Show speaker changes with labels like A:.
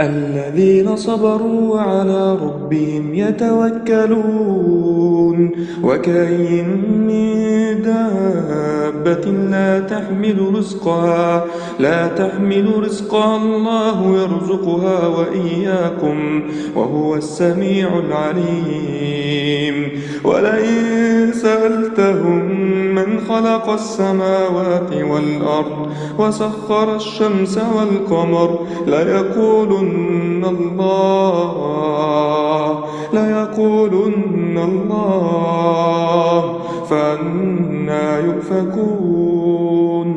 A: الذين صبروا وعلى ربهم يتوكلون. وكاين من دابة لا تحمل رزقها لا تحمل رزقها الله يرزقها وإياكم وهو السميع العليم. ولئن سألتهم من خلق السماوات والأرض وسخر الشمس والقمر ليقولن الله ليقولن الله فأنا يؤفكون.